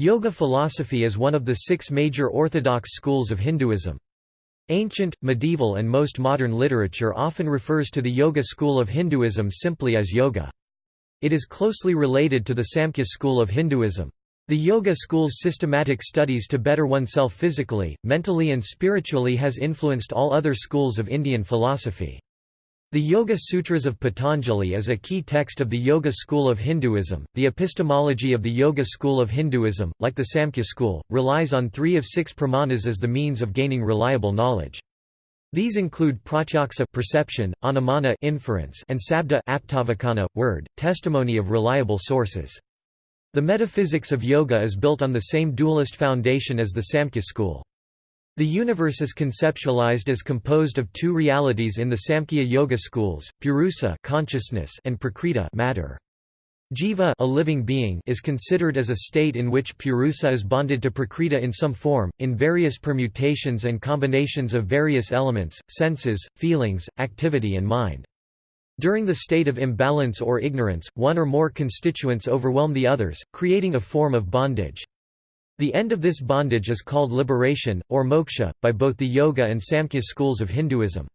Yoga philosophy is one of the six major orthodox schools of Hinduism. Ancient, medieval and most modern literature often refers to the Yoga school of Hinduism simply as Yoga. It is closely related to the Samkhya school of Hinduism. The Yoga school's systematic studies to better oneself physically, mentally and spiritually has influenced all other schools of Indian philosophy. The Yoga Sutras of Patanjali is a key text of the Yoga school of Hinduism. The epistemology of the Yoga school of Hinduism, like the Samkhya school, relies on three of six pramanas as the means of gaining reliable knowledge. These include pratyaksa perception, anumana inference, and sabda aptavakana word, testimony of reliable sources. The metaphysics of yoga is built on the same dualist foundation as the Samkhya school. The universe is conceptualized as composed of two realities in the Samkhya Yoga schools, Purusa consciousness and Prakriti matter. Jiva a living being is considered as a state in which Purusa is bonded to Prakriti in some form, in various permutations and combinations of various elements, senses, feelings, activity and mind. During the state of imbalance or ignorance, one or more constituents overwhelm the others, creating a form of bondage. The end of this bondage is called liberation, or moksha, by both the Yoga and Samkhya schools of Hinduism.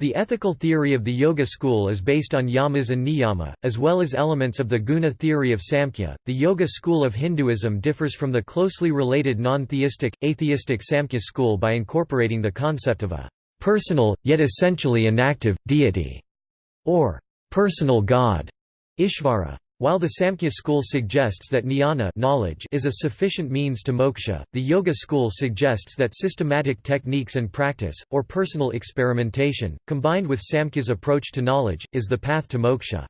The ethical theory of the Yoga school is based on yamas and niyama, as well as elements of the guna theory of Samkhya. The Yoga school of Hinduism differs from the closely related non theistic, atheistic Samkhya school by incorporating the concept of a personal, yet essentially inactive, deity, or personal god, Ishvara. While the Samkhya school suggests that jnana knowledge is a sufficient means to moksha, the Yoga school suggests that systematic techniques and practice, or personal experimentation, combined with Samkhya's approach to knowledge, is the path to moksha.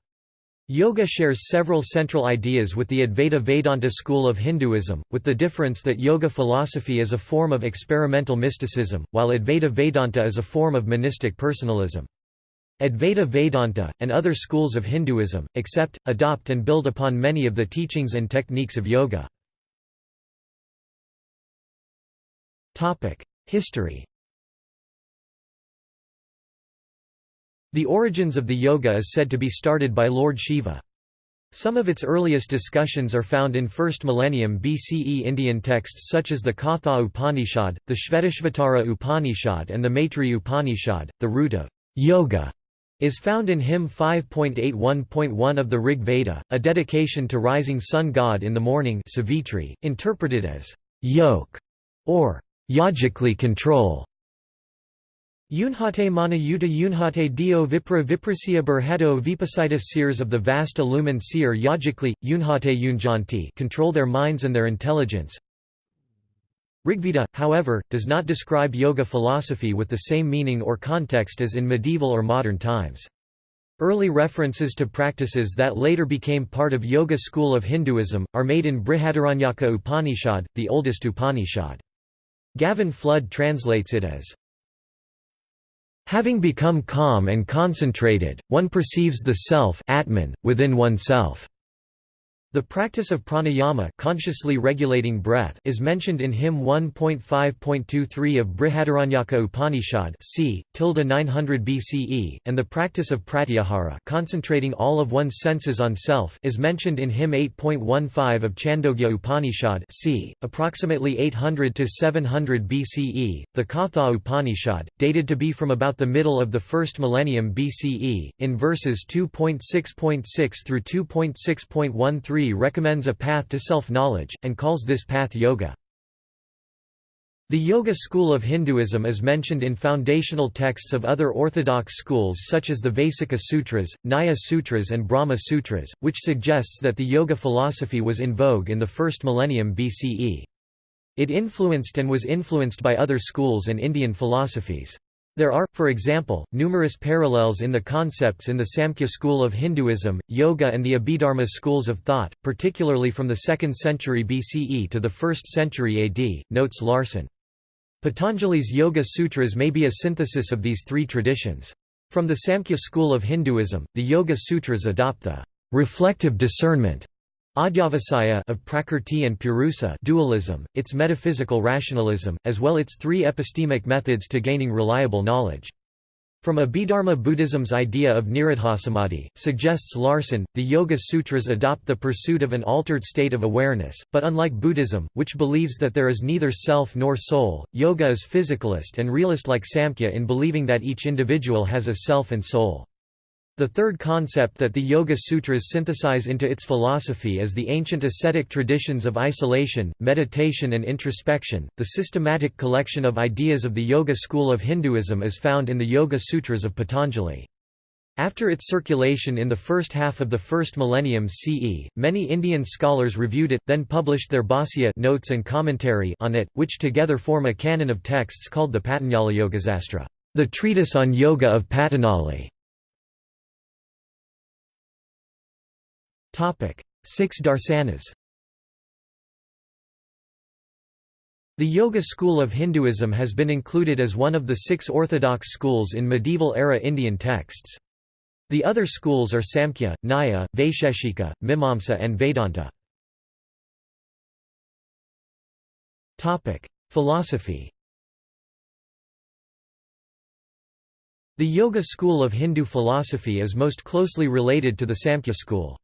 Yoga shares several central ideas with the Advaita Vedanta school of Hinduism, with the difference that yoga philosophy is a form of experimental mysticism, while Advaita Vedanta is a form of monistic personalism. Advaita Vedanta, and other schools of Hinduism, accept, adopt and build upon many of the teachings and techniques of yoga. History The origins of the yoga is said to be started by Lord Shiva. Some of its earliest discussions are found in 1st millennium BCE Indian texts such as the Katha Upanishad, the Shvetashvatara Upanishad and the Maitri Upanishad. The root of yoga is found in hymn 5.81.1 of the Rig Veda, a dedication to rising sun god in the morning Savitri, interpreted as yoke or yogically control. Yunhate mana yuta yunhate dio vipra viprasya burhato vipasitis seers of the vast illumined seer yogically, yunhate yunjanti control their minds and their intelligence, Rigveda, however, does not describe yoga philosophy with the same meaning or context as in medieval or modern times. Early references to practices that later became part of Yoga school of Hinduism, are made in Brihadaranyaka Upanishad, the oldest Upanishad. Gavin Flood translates it as, Having become calm and concentrated, one perceives the self Atman, within oneself. The practice of pranayama consciously regulating breath is mentioned in hymn 1.5.23 of Brihadaranyaka Upanishad c. 900 BCE, and the practice of pratyahara concentrating all of one's senses on self is mentioned in hymn 8.15 of Chandogya Upanishad c. approximately 800 to 700 BCE. The Katha Upanishad, dated to be from about the middle of the first millennium BCE, in verses 2.6.6 through 2.6.13 recommends a path to self-knowledge, and calls this path yoga. The Yoga school of Hinduism is mentioned in foundational texts of other orthodox schools such as the Vaisika Sutras, Nyaya Sutras and Brahma Sutras, which suggests that the yoga philosophy was in vogue in the first millennium BCE. It influenced and was influenced by other schools and Indian philosophies. There are, for example, numerous parallels in the concepts in the Samkhya school of Hinduism, Yoga and the Abhidharma schools of thought, particularly from the 2nd century BCE to the 1st century AD, notes Larson. Patanjali's Yoga Sutras may be a synthesis of these three traditions. From the Samkhya school of Hinduism, the Yoga Sutras adopt the reflective discernment Adhyavasaya of Prakrti and Purusa dualism, its metaphysical rationalism, as well its three epistemic methods to gaining reliable knowledge. From Abhidharma Buddhism's idea of nirodhasamadhi, suggests Larson, the Yoga Sutras adopt the pursuit of an altered state of awareness, but unlike Buddhism, which believes that there is neither self nor soul, yoga is physicalist and realist like Samkhya in believing that each individual has a self and soul. The third concept that the Yoga Sutras synthesize into its philosophy is the ancient ascetic traditions of isolation, meditation, and introspection. The systematic collection of ideas of the Yoga school of Hinduism is found in the Yoga Sutras of Patanjali. After its circulation in the first half of the first millennium CE, many Indian scholars reviewed it, then published their Bhāsya notes and commentary on it, which together form a canon of texts called the Patanjali Yogasastra, the treatise on yoga of Patanjali. Six darsanas The Yoga school of Hinduism has been included as one of the six orthodox schools in medieval-era Indian texts. The other schools are Samkhya, Nyaya, Vaisheshika, Mimamsa and Vedanta. Philosophy The Yoga school of Hindu philosophy is most closely related to the Samkhya school.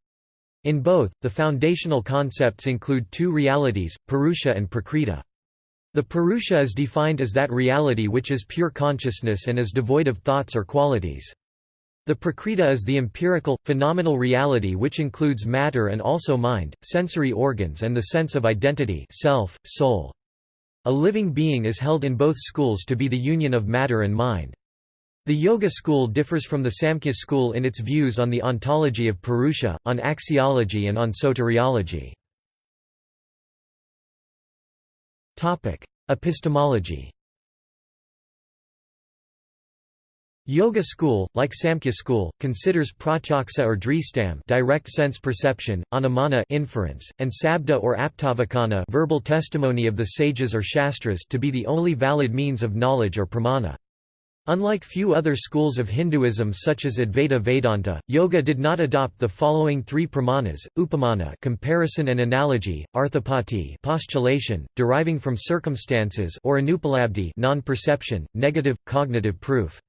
In both, the foundational concepts include two realities, Purusha and Prakriti. The Purusha is defined as that reality which is pure consciousness and is devoid of thoughts or qualities. The Prakriti is the empirical, phenomenal reality which includes matter and also mind, sensory organs and the sense of identity self, soul. A living being is held in both schools to be the union of matter and mind. The Yoga school differs from the Samkhya school in its views on the ontology of Purusha, on axiology and on soteriology. Epistemology Yoga school, like Samkhya school, considers pratyaksa or dristam direct sense perception, anumana inference, and sabda or aptavakana verbal testimony of the sages or shastras to be the only valid means of knowledge or pramana. Unlike few other schools of Hinduism such as Advaita Vedanta, Yoga did not adopt the following three pramanas, upamana comparison and analogy, arthapati postulation, deriving from circumstances or anupalabdhi non-perception, negative, cognitive proof.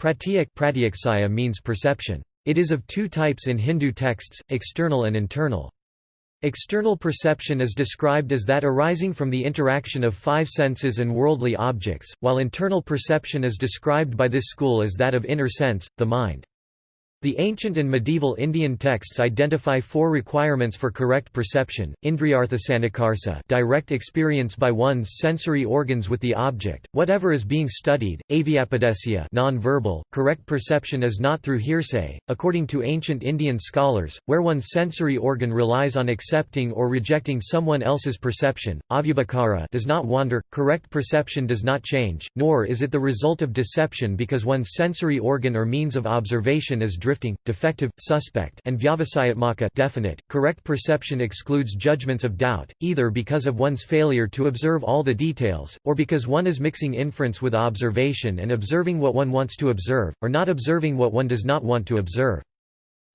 Pratyak pratyaksaya means perception. It is of two types in Hindu texts, external and internal. External perception is described as that arising from the interaction of five senses and worldly objects, while internal perception is described by this school as that of inner sense, the mind. The ancient and medieval Indian texts identify four requirements for correct perception, indriyarthasanikarsa direct experience by one's sensory organs with the object, whatever is being studied, avyapadesya non-verbal, correct perception is not through hearsay, according to ancient Indian scholars, where one's sensory organ relies on accepting or rejecting someone else's perception, avyabhakara does not wander, correct perception does not change, nor is it the result of deception because one's sensory organ or means of observation is driven drifting, defective, suspect and vyavasayatmaka definite. Correct perception excludes judgments of doubt, either because of one's failure to observe all the details, or because one is mixing inference with observation and observing what one wants to observe, or not observing what one does not want to observe.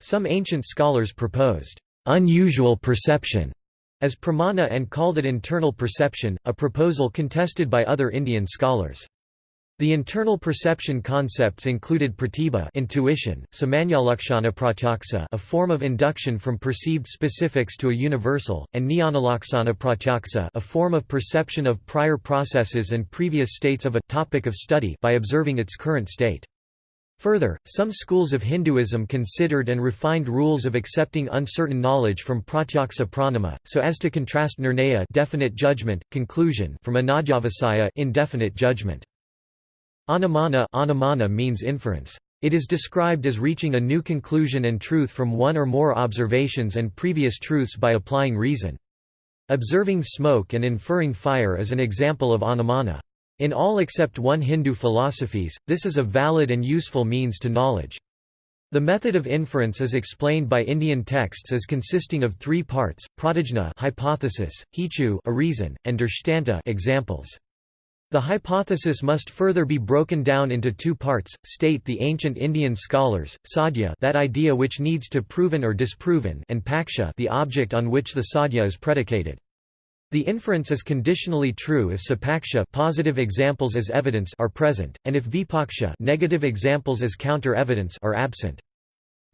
Some ancient scholars proposed unusual perception as pramana and called it internal perception, a proposal contested by other Indian scholars. The internal perception concepts included pratibha intuition, samanyalakshana pratyaksa a form of induction from perceived specifics to a universal, and jnanalaksana pratyaksa a form of perception of prior processes and previous states of a topic of study by observing its current state. Further, some schools of Hinduism considered and refined rules of accepting uncertain knowledge from pratyaksa pramana, so as to contrast nirnaya definite judgment, conclusion from anadyavasaya indefinite judgment. Anumana, anumana means inference. It is described as reaching a new conclusion and truth from one or more observations and previous truths by applying reason. Observing smoke and inferring fire is an example of anumana. In all except one Hindu philosophies, this is a valid and useful means to knowledge. The method of inference is explained by Indian texts as consisting of three parts: pratijna hypothesis, hetu a reason, and drishtanta examples. The hypothesis must further be broken down into two parts, state the ancient Indian scholars, sadhya that idea which needs to proven or disproven and paksha the object on which the sadhya is predicated. The inference is conditionally true if sapaksha positive examples as evidence are present, and if vipaksha negative examples as counter-evidence are absent.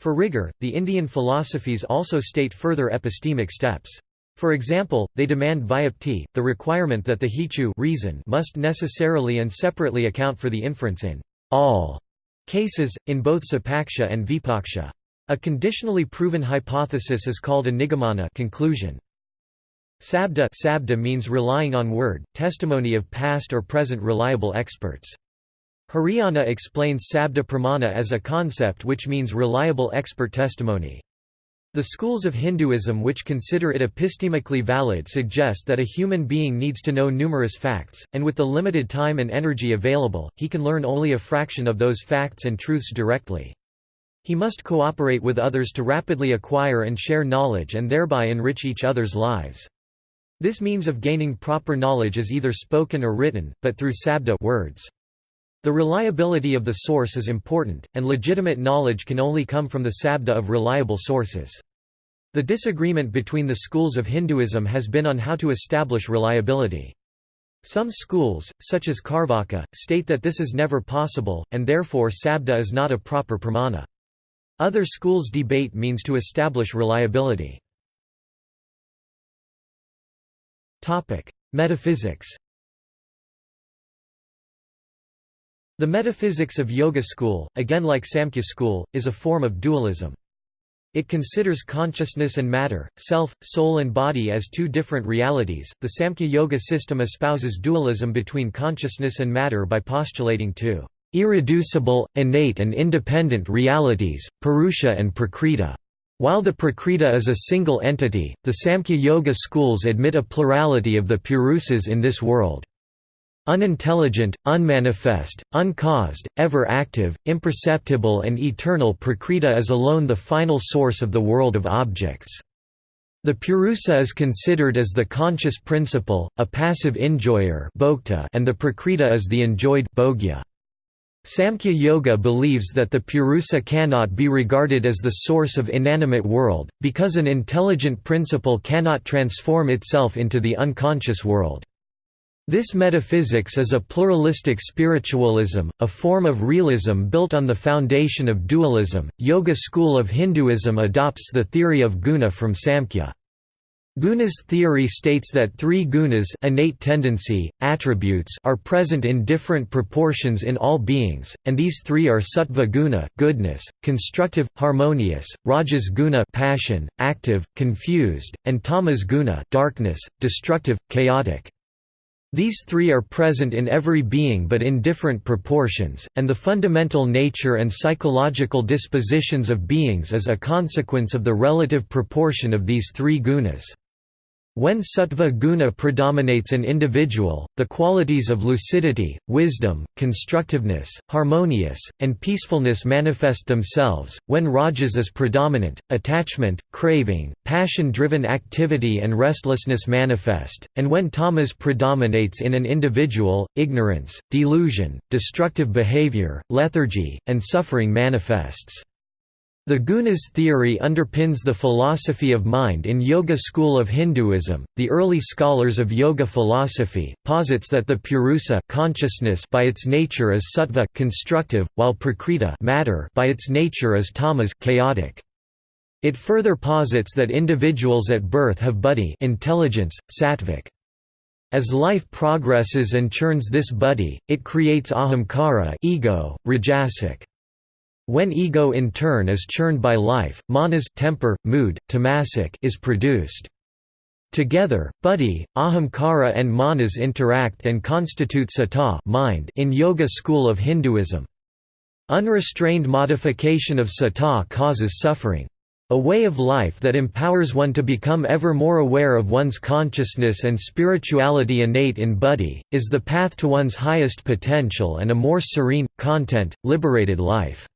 For rigor, the Indian philosophies also state further epistemic steps. For example, they demand vyapti, the requirement that the hetu reason must necessarily and separately account for the inference in all cases, in both sapaksha and vipaksha. A conditionally proven hypothesis is called a nigamana conclusion. Sabda, sabda means relying on word, testimony of past or present reliable experts. Hiriyanna explains sabda pramana as a concept which means reliable expert testimony. The schools of Hinduism which consider it epistemically valid suggest that a human being needs to know numerous facts, and with the limited time and energy available, he can learn only a fraction of those facts and truths directly. He must cooperate with others to rapidly acquire and share knowledge and thereby enrich each other's lives. This means of gaining proper knowledge is either spoken or written, but through sabda words. The reliability of the source is important, and legitimate knowledge can only come from the sabda of reliable sources. The disagreement between the schools of Hinduism has been on how to establish reliability. Some schools, such as Carvaka, state that this is never possible, and therefore sabda is not a proper pramana. Other schools debate means to establish reliability. Metaphysics The metaphysics of Yoga school, again like Samkhya school, is a form of dualism. It considers consciousness and matter, self, soul and body as two different realities. The Samkhya Yoga system espouses dualism between consciousness and matter by postulating two irreducible, innate and independent realities, Purusha and Prakriti. While the Prakriti is a single entity, the Samkhya Yoga schools admit a plurality of the Purusas in this world. Unintelligent, unmanifest, uncaused, ever-active, imperceptible and eternal Prakriti is alone the final source of the world of objects. The Purusa is considered as the conscious principle, a passive enjoyer and the Prakriti is the enjoyed bhogya. Samkhya Yoga believes that the Purusa cannot be regarded as the source of inanimate world, because an intelligent principle cannot transform itself into the unconscious world. This metaphysics is a pluralistic spiritualism, a form of realism built on the foundation of dualism. Yoga school of Hinduism adopts the theory of guna from Samkhya. Guna's theory states that three gunas innate tendency, attributes are present in different proportions in all beings, and these three are sattva guna goodness, constructive, harmonious, rajas guna passion, active, confused, and tamas guna darkness, destructive, chaotic. These three are present in every being but in different proportions, and the fundamental nature and psychological dispositions of beings is a consequence of the relative proportion of these three gunas. When sattva guna predominates an individual, the qualities of lucidity, wisdom, constructiveness, harmonious, and peacefulness manifest themselves. When rajas is predominant, attachment, craving, passion-driven activity and restlessness manifest, and when tamas predominates in an individual, ignorance, delusion, destructive behavior, lethargy, and suffering manifests. The Gunas theory underpins the philosophy of mind in Yoga school of Hinduism. The early scholars of yoga philosophy posits that the purusa consciousness by its nature is sattva constructive, while prakriti matter by its nature is tamas chaotic. It further posits that individuals at birth have buddhi intelligence, sattvic. As life progresses and churns this buddhi, it creates ahamkara ego, rajasic. When ego in turn is churned by life, manas temper, mood, tamasic is produced. Together, buddhi, ahamkara and manas interact and constitute sattva mind in Yoga school of Hinduism. Unrestrained modification of sattva causes suffering. A way of life that empowers one to become ever more aware of one's consciousness and spirituality innate in buddhi, is the path to one's highest potential and a more serene, content, liberated life.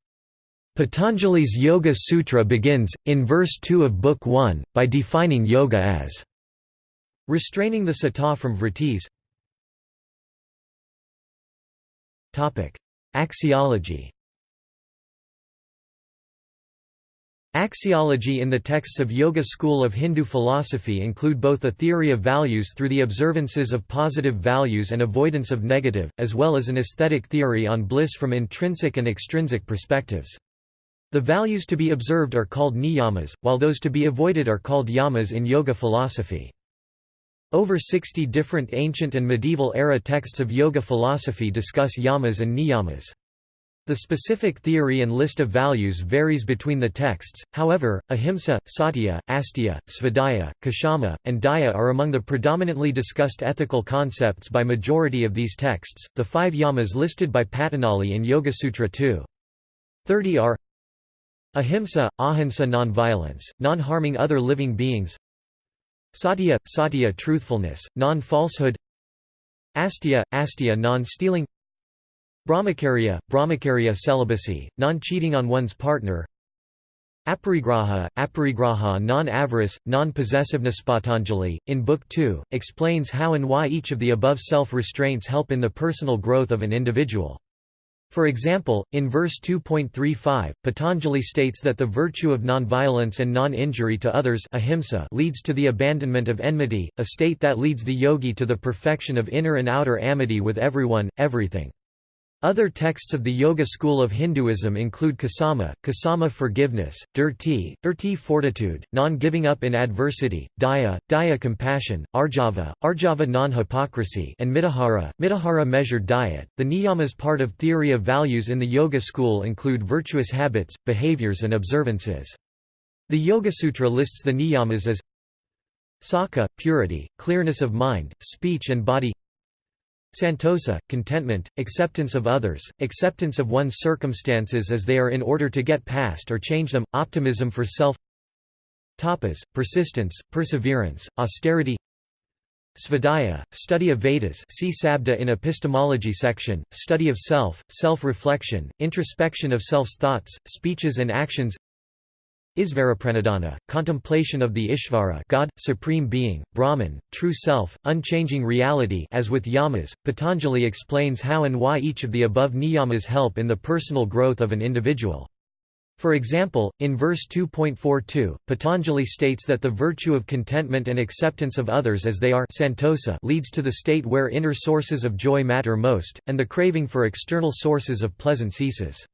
Patanjali's Yoga Sutra begins, in verse 2 of Book 1, by defining yoga as restraining the sattva from vrittis. Axiology Axiology in the texts of Yoga school of Hindu philosophy include both a theory of values through the observances of positive values and avoidance of negative, as well as an aesthetic theory on bliss from intrinsic and extrinsic perspectives. The values to be observed are called niyamas, while those to be avoided are called yamas in yoga philosophy. Over 60 different ancient and medieval era texts of yoga philosophy discuss yamas and niyamas. The specific theory and list of values varies between the texts, however, ahimsa, satya, asteya, svadhyaya, kshama, and daya are among the predominantly discussed ethical concepts by majority of these texts. The five yamas listed by Patanjali in Yoga-Sutra 2. 30 are Ahimsa, ahimsa non-violence, non-harming other living beings. Satya, satya truthfulness, non-falsehood. Astya, astya non-stealing. Brahmacharya, brahmacharya celibacy, non-cheating on one's partner. Aparigraha, aparigraha non-avarice, non-possessiveness. Patanjali, in Book 2, explains how and why each of the above self-restraints help in the personal growth of an individual. For example, in verse 2.35, Patanjali states that the virtue of nonviolence and non-injury to others ahimsa leads to the abandonment of enmity, a state that leads the yogi to the perfection of inner and outer amity with everyone, everything. Other texts of the Yoga school of Hinduism include Ksama, Ksama forgiveness, Dhirti, Dhirti fortitude, non-giving up in adversity, Daya, Daya compassion, Arjava, Arjava non-hypocrisy and Mitahara, Mitahara measured diet. The niyamas part of theory of values in the Yoga school include virtuous habits, behaviors and observances. The Yoga Sutra lists the niyamas as Sakha, purity, clearness of mind, speech and body Santosa, contentment, acceptance of others, acceptance of one's circumstances as they are in order to get past or change them, optimism for self Tapas, persistence, perseverance, austerity Svadhyaya, study of Vedas see Sabda in epistemology section, study of self, self-reflection, introspection of self's thoughts, speeches and actions Isvarapranidhana, contemplation of the Ishvara God, Supreme Being, Brahman, True Self, unchanging reality as with yamas, Patanjali explains how and why each of the above niyamas help in the personal growth of an individual. For example, in verse 2.42, Patanjali states that the virtue of contentment and acceptance of others as they are santosa leads to the state where inner sources of joy matter most, and the craving for external sources of pleasant ceases.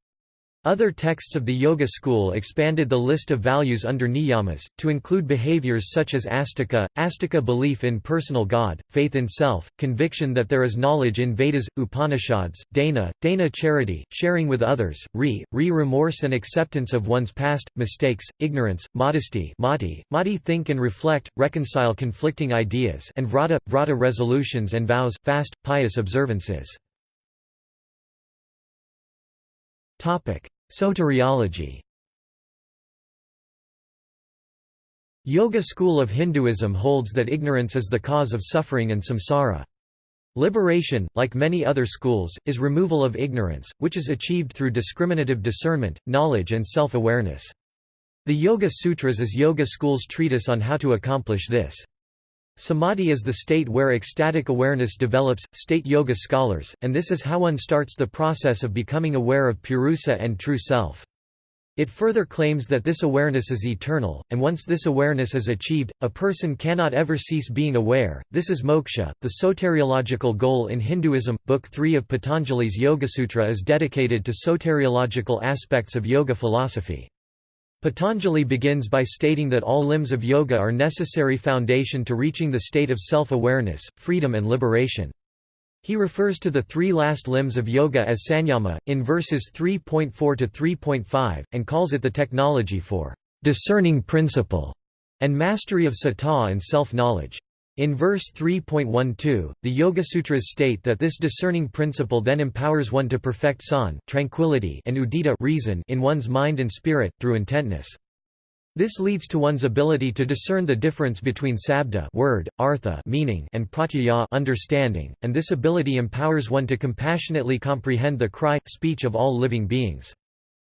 Other texts of the Yoga school expanded the list of values under niyamas, to include behaviors such as astika, astika belief in personal God, faith in self, conviction that there is knowledge in Vedas, Upanishads, dana, dana charity, sharing with others, re, re remorse and acceptance of one's past, mistakes, ignorance, modesty mati, mati think and reflect, reconcile conflicting ideas and vrata, vrata resolutions and vows, fast, pious observances. Soteriology Yoga school of Hinduism holds that ignorance is the cause of suffering and samsara. Liberation, like many other schools, is removal of ignorance, which is achieved through discriminative discernment, knowledge and self-awareness. The Yoga Sutras is Yoga school's treatise on how to accomplish this. Samadhi is the state where ecstatic awareness develops, state yoga scholars, and this is how one starts the process of becoming aware of Purusa and true self. It further claims that this awareness is eternal, and once this awareness is achieved, a person cannot ever cease being aware. This is moksha, the soteriological goal in Hinduism. Book 3 of Patanjali's Yoga-Sutra is dedicated to soteriological aspects of yoga philosophy. Patanjali begins by stating that all limbs of yoga are necessary foundation to reaching the state of self-awareness, freedom and liberation. He refers to the three last limbs of yoga as sanyama, in verses 3.4 to 3.5, and calls it the technology for discerning principle and mastery of sata and self-knowledge. In verse 3.12, the Yogasutras state that this discerning principle then empowers one to perfect san tranquility and udita reason in one's mind and spirit, through intentness. This leads to one's ability to discern the difference between sabda word, artha meaning and pratyaya understanding, and this ability empowers one to compassionately comprehend the cry, speech of all living beings.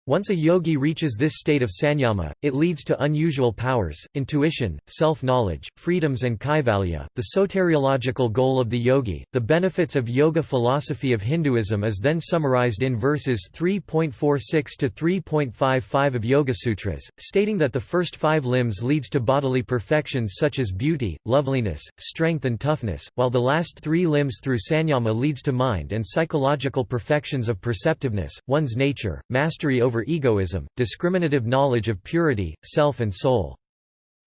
Once a yogi reaches this state of sanyama, it leads to unusual powers, intuition, self-knowledge, freedoms and kaivalya, the soteriological goal of the yogi. The benefits of yoga philosophy of Hinduism is then summarized in verses 3.46 to 3.55 of Yoga Sutras, stating that the first five limbs leads to bodily perfections such as beauty, loveliness, strength and toughness, while the last three limbs through sanyama leads to mind and psychological perfections of perceptiveness, one's nature, mastery over over egoism, discriminative knowledge of purity, self and soul.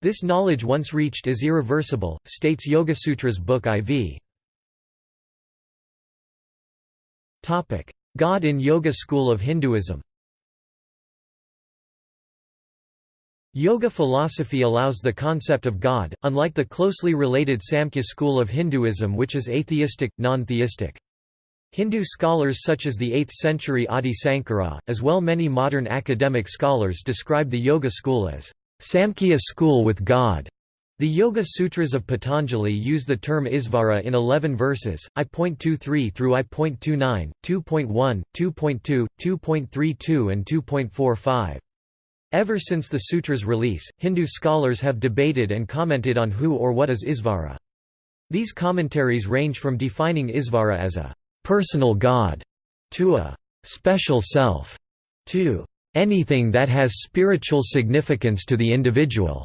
This knowledge once reached is irreversible, states Yogasutras Book IV. God in Yoga school of Hinduism Yoga philosophy allows the concept of God, unlike the closely related Samkhya school of Hinduism which is atheistic, non-theistic. Hindu scholars such as the 8th-century Adi Sankara, as well many modern academic scholars describe the Yoga school as Samkhya school with God. The Yoga Sutras of Patanjali use the term Isvara in 11 verses, I.23 through I.29, 2.1, 2.2, 2.32 and 2.45. Ever since the sutra's release, Hindu scholars have debated and commented on who or what is Isvara. These commentaries range from defining Isvara as a personal God to a special self to anything that has spiritual significance to the individual.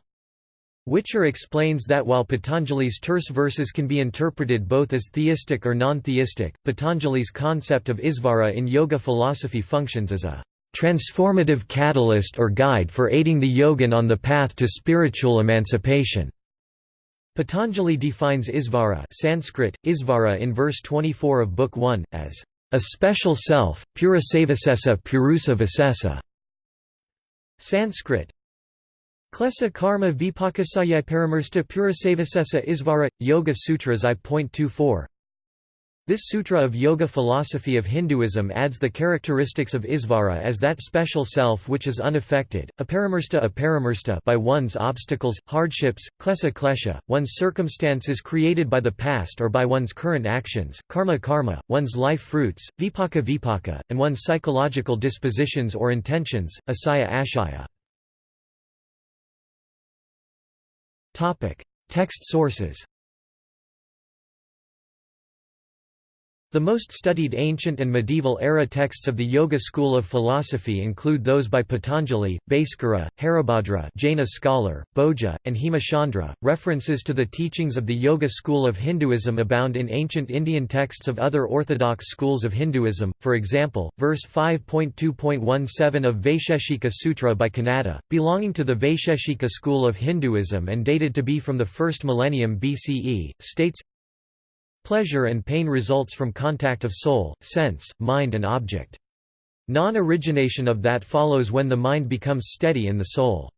Whicher explains that while Patanjali's terse verses can be interpreted both as theistic or non-theistic, Patanjali's concept of Isvara in yoga philosophy functions as a transformative catalyst or guide for aiding the yogin on the path to spiritual emancipation. Patanjali defines Isvara Sanskrit, Isvara in verse 24 of Book 1, as a special self, purusavasesa purusa vasesa. Sanskrit Klesa karma vipakasaya paramirsta purusavasesa Isvara, Yoga Sutras I.24 this sutra of yoga philosophy of Hinduism adds the characteristics of Isvara as that special self which is unaffected, aparamirsta aparamirsta by one's obstacles, hardships, klesa klesha, one's circumstances created by the past or by one's current actions, karma karma, one's life fruits, vipaka vipaka, and one's psychological dispositions or intentions, asaya ashaya. Text sources The most studied ancient and medieval era texts of the Yoga school of philosophy include those by Patanjali, Bhaskara, Haribhadra Jaina scholar, Bhoja, and Hemachandra. References to the teachings of the Yoga school of Hinduism abound in ancient Indian texts of other orthodox schools of Hinduism, for example, verse 5.2.17 of Vaisheshika Sutra by Kanada, belonging to the Vaisheshika school of Hinduism and dated to be from the 1st millennium BCE, states Pleasure and pain results from contact of soul, sense, mind and object. Non-origination of that follows when the mind becomes steady in the soul.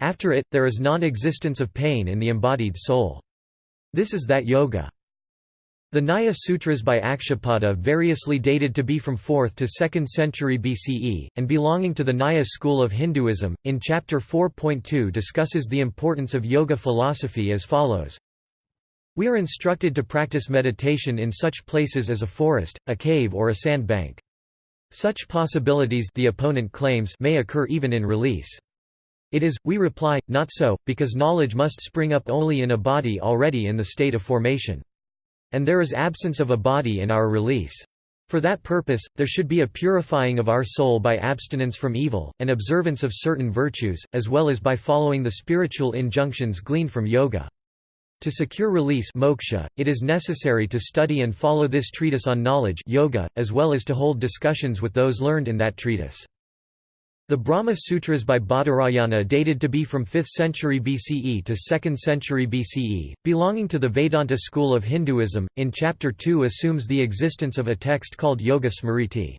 After it, there is non-existence of pain in the embodied soul. This is that yoga. The Nyaya Sutras by Akshapada variously dated to be from 4th to 2nd century BCE, and belonging to the Nyaya school of Hinduism, in chapter 4.2 discusses the importance of yoga philosophy as follows we are instructed to practice meditation in such places as a forest, a cave or a sand bank. Such possibilities the opponent claims may occur even in release. It is, we reply, not so, because knowledge must spring up only in a body already in the state of formation. And there is absence of a body in our release. For that purpose, there should be a purifying of our soul by abstinence from evil, and observance of certain virtues, as well as by following the spiritual injunctions gleaned from yoga. To secure release moksha, it is necessary to study and follow this treatise on knowledge yoga, as well as to hold discussions with those learned in that treatise. The Brahma Sutras by Badarayana dated to be from 5th century BCE to 2nd century BCE, belonging to the Vedanta school of Hinduism, in Chapter 2 assumes the existence of a text called Yoga Smriti.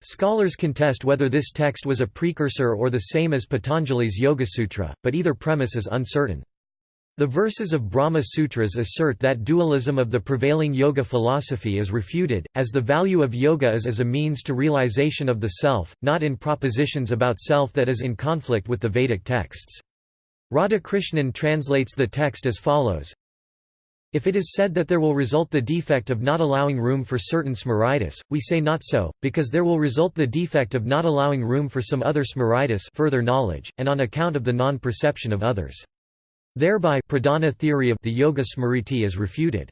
Scholars contest whether this text was a precursor or the same as Patanjali's Yoga Sutra, but either premise is uncertain. The verses of Brahma Sutras assert that dualism of the prevailing yoga philosophy is refuted, as the value of yoga is as a means to realization of the self, not in propositions about self that is in conflict with the Vedic texts. Radhakrishnan translates the text as follows If it is said that there will result the defect of not allowing room for certain Smritis, we say not so, because there will result the defect of not allowing room for some other Smritis further knowledge, and on account of the non-perception of others. Thereby pradhana theory of the Yoga Smriti is refuted.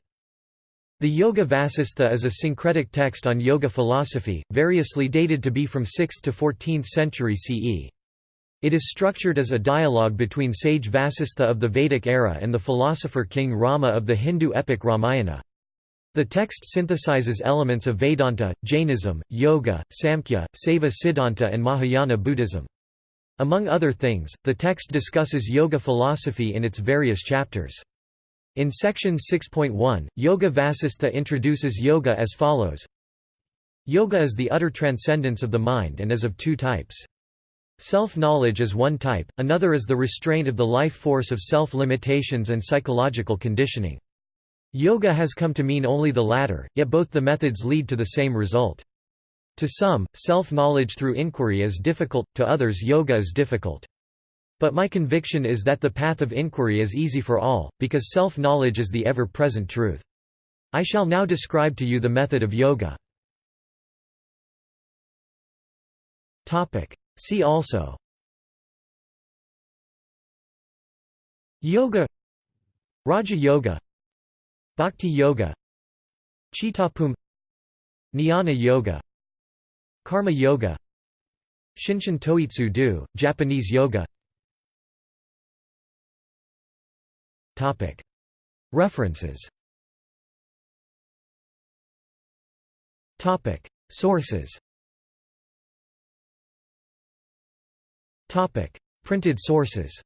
The Yoga Vasistha is a syncretic text on yoga philosophy, variously dated to be from 6th to 14th century CE. It is structured as a dialogue between sage Vasistha of the Vedic era and the philosopher king Rama of the Hindu epic Ramayana. The text synthesizes elements of Vedanta, Jainism, Yoga, Samkhya, Saiva Siddhanta and Mahayana Buddhism. Among other things, the text discusses yoga philosophy in its various chapters. In section 6.1, Yoga Vasistha introduces yoga as follows Yoga is the utter transcendence of the mind and is of two types. Self-knowledge is one type, another is the restraint of the life force of self-limitations and psychological conditioning. Yoga has come to mean only the latter, yet both the methods lead to the same result. To some, self-knowledge through inquiry is difficult, to others yoga is difficult. But my conviction is that the path of inquiry is easy for all, because self-knowledge is the ever-present truth. I shall now describe to you the method of yoga. See also. Yoga. Raja Yoga. Bhakti Yoga. Chittapumi Jnana Yoga Karma Yoga Shinshin Toitsu Do, Japanese Yoga. References. Sources. Printed sources.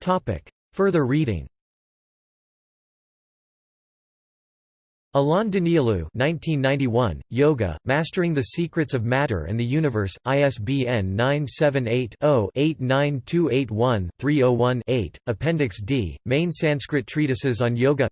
Topic: Further reading. Alain Danielou 1991, Yoga, Mastering the Secrets of Matter and the Universe, ISBN 978-0-89281-301-8, Appendix D, Main Sanskrit Treatises on Yoga.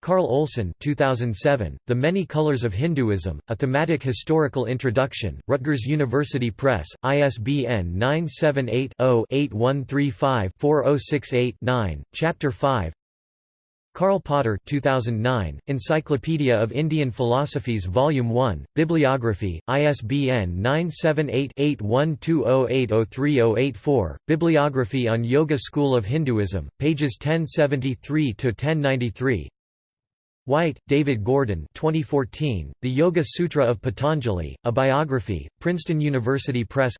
Carl Olson 2007, The Many Colors of Hinduism, A Thematic Historical Introduction, Rutgers University Press, ISBN 978-0-8135-4068-9, Chapter 5 Karl Potter 2009, Encyclopedia of Indian Philosophies Volume 1, Bibliography, ISBN 978-8120803084, Bibliography on Yoga School of Hinduism, pages 1073–1093 White, David Gordon 2014, The Yoga Sutra of Patanjali, A Biography, Princeton University Press.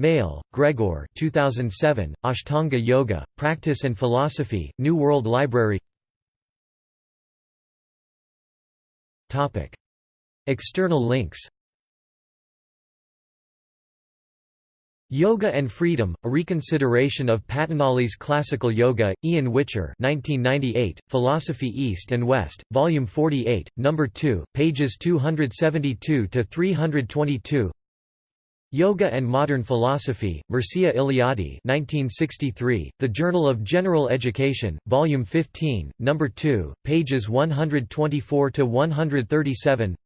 Maehle, Gregor 2007, Ashtanga Yoga, Practice and Philosophy, New World Library External links Yoga and Freedom, A Reconsideration of Patanjali's Classical Yoga, Ian Whicher 1998, Philosophy East and West, Volume 48, No. 2, pages 272–322 Yoga and Modern Philosophy, Mircea Eliade 1963, The Journal of General Education, Volume 15, No. 2, pages 124–137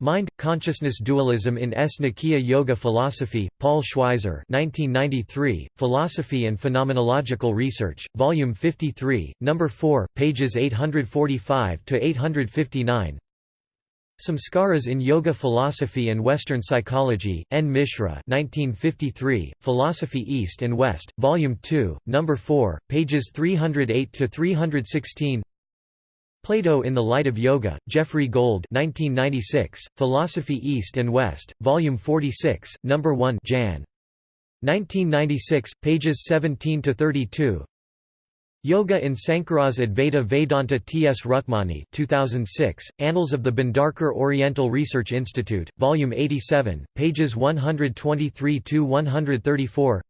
Mind-consciousness dualism in Sankhya Yoga Philosophy, Paul Schweizer 1993, Philosophy and Phenomenological Research, Volume 53, No. 4, pages 845–859 Samskaras in Yoga Philosophy and Western Psychology, N. Mishra 1953, Philosophy East and West, Volume 2, No. 4, pages 308–316 Plato in the Light of Yoga, Jeffrey Gold 1996, Philosophy East and West, Volume 46, No. 1 Jan. 1996, pages 17–32 Yoga in Sankara's Advaita Vedanta T. S. Rukmani 2006, Annals of the Bhandarkar Oriental Research Institute, Volume 87, pages 123–134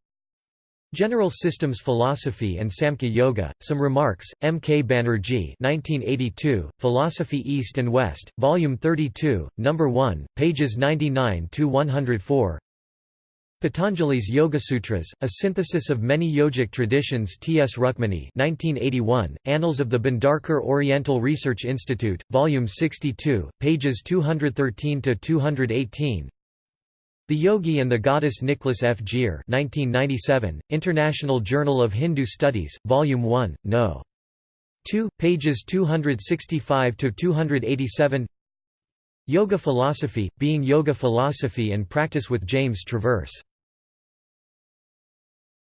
General Systems Philosophy and Samkhya Yoga, Some Remarks, M. K. Banerjee 1982, Philosophy East and West, Volume 32, No. 1, pages 99–104 Patanjali's Yoga Sutras, a synthesis of many yogic traditions T. S. Rukmani 1981, Annals of the Bhandarkar Oriental Research Institute, Volume 62, pages 213–218 The Yogi and the Goddess Nicholas F. Gier 1997, International Journal of Hindu Studies, Volume 1, No. 2, pages 265–287 Yoga Philosophy, Being Yoga Philosophy and Practice with James Traverse